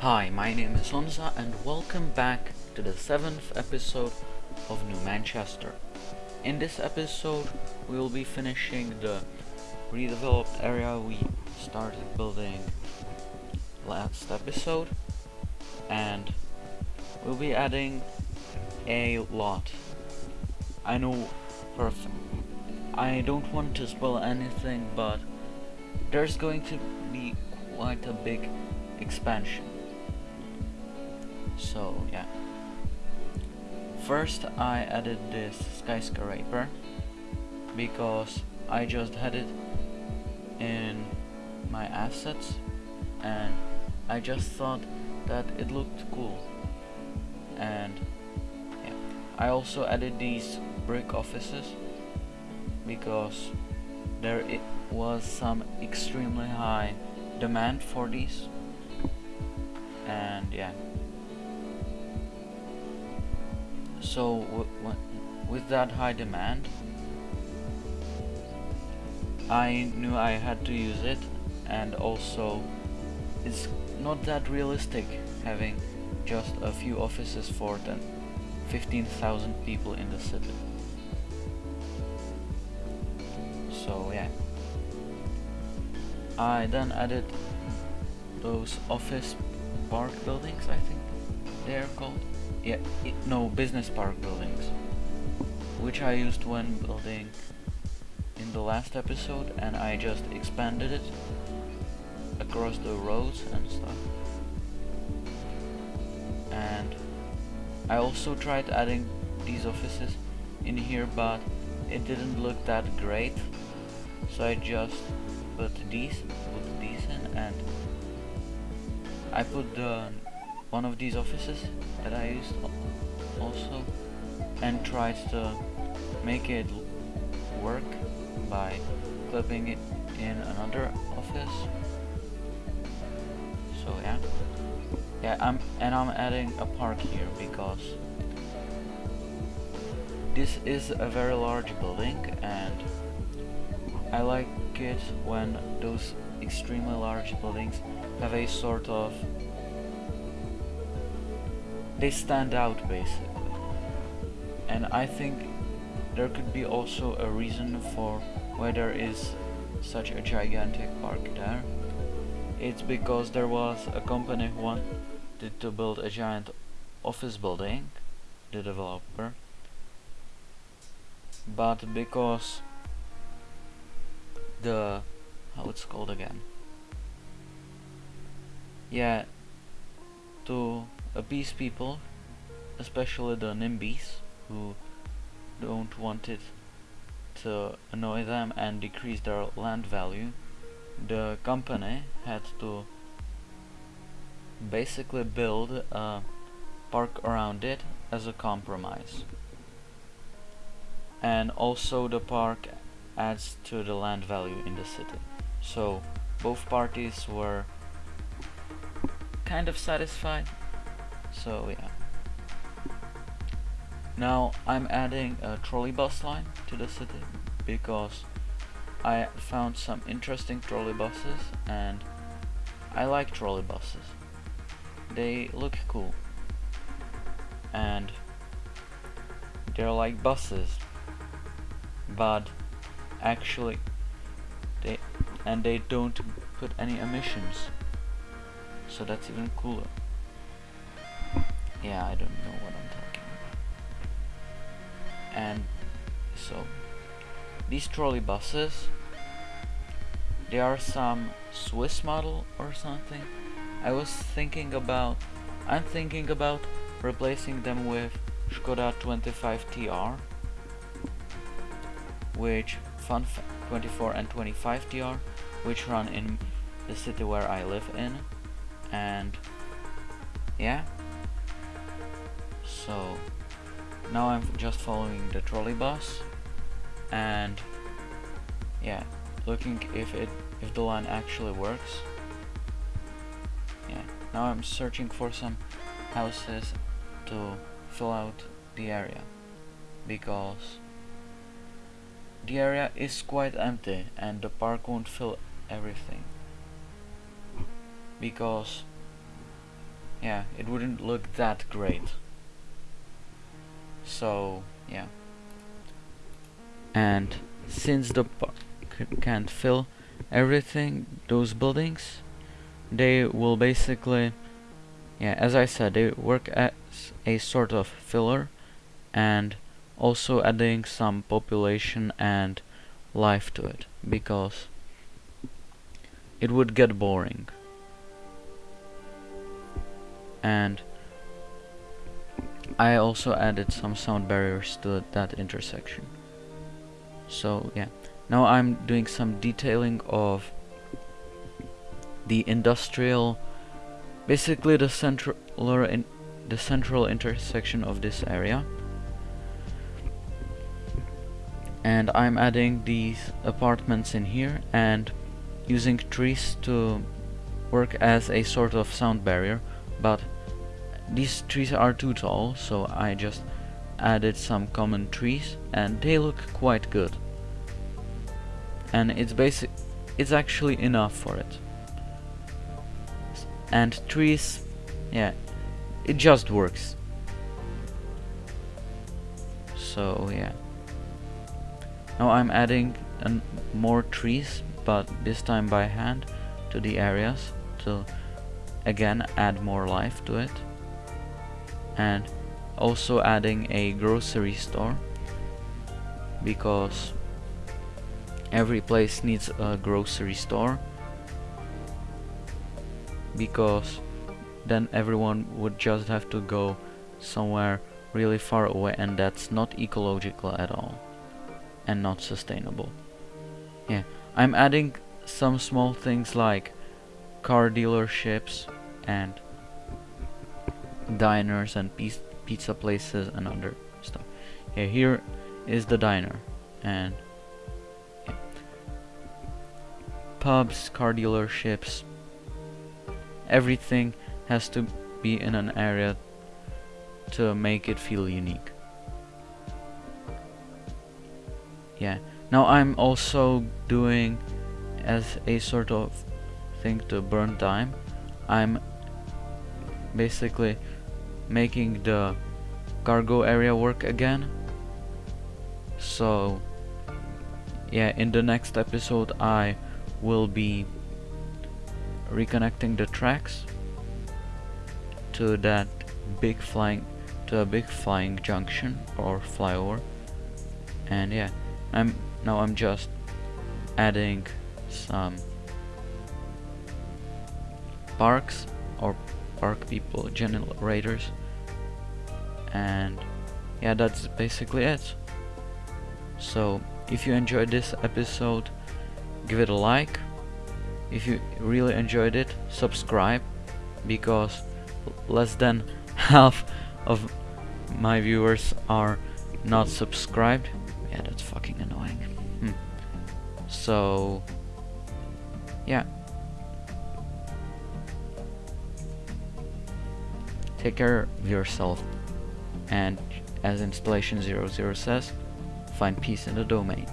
Hi, my name is Honza and welcome back to the seventh episode of New Manchester. In this episode, we will be finishing the redeveloped area we started building last episode and we'll be adding a lot. I know for I don't want to spoil anything, but there's going to be quite a big expansion. So yeah. First I added this skyscraper because I just had it in my assets and I just thought that it looked cool and yeah. I also added these brick offices because there it was some extremely high demand for these and yeah so with that high demand I knew I had to use it. And also it's not that realistic having just a few offices for than 15,000 people in the city. So yeah. I then added those office park buildings I think they're called yeah no business park buildings which I used when building in the last episode and I just expanded it across the roads and stuff. And I also tried adding these offices in here but it didn't look that great. So I just put these put these in and I put the one of these offices that I used also and tried to make it work by clipping it in another office. So yeah. Yeah I'm and I'm adding a park here because this is a very large building and I like it when those extremely large buildings have a sort of they stand out basically. And I think there could be also a reason for why there is such a gigantic park there. It's because there was a company who wanted to build a giant office building the developer. But because the how it's called again? Yeah to appease people especially the NIMBYs who don't want it to annoy them and decrease their land value the company had to basically build a park around it as a compromise. And also the park adds to the land value in the city. So both parties were kind of satisfied so yeah. Now I'm adding a trolley bus line to the city because I found some interesting trolley buses and I like trolley buses. They look cool. And they're like buses but actually they and they don't put any emissions. So that's even cooler yeah I don't know what I'm talking about. And so these trolley buses they are some Swiss model or something. I was thinking about I'm thinking about replacing them with Skoda 25 TR which Fun 24 and 25 TR which run in the city where I live in. And yeah so now I'm just following the trolley bus and yeah looking if it if the line actually works yeah now I'm searching for some houses to fill out the area because the area is quite empty and the park won't fill everything because yeah, it wouldn't look that great. So, yeah. And since the park can't fill everything, those buildings, they will basically, yeah, as I said, they work as a sort of filler and also adding some population and life to it because it would get boring and I also added some sound barriers to that intersection. So yeah. Now I'm doing some detailing of the industrial basically the central in the central intersection of this area. And I'm adding these apartments in here and using trees to work as a sort of sound barrier but these trees are too tall so I just added some common trees and they look quite good. And it's basic it's actually enough for it. And trees yeah it just works. So yeah. Now I'm adding more trees but this time by hand to the areas to again add more life to it and also adding a grocery store because every place needs a grocery store because then everyone would just have to go somewhere really far away and that's not ecological at all and not sustainable. Yeah I'm adding some small things like car dealerships and diners and pizza places and other stuff. Yeah, here is the diner and yeah. pubs, car dealerships, everything has to be in an area to make it feel unique. Yeah. Now I'm also doing as a sort of thing to burn time I'm basically making the cargo area work again. So yeah in the next episode I will be reconnecting the tracks to that big flying to a big flying junction or flyover. And yeah I'm now I'm just adding some parks or park people generators and yeah that's basically it. So if you enjoyed this episode give it a like. If you really enjoyed it subscribe because less than half of my viewers are not subscribed. Yeah that's fucking annoying. Hmm. so yeah. Take care of yourself and as installation 00 says, find peace in the domain.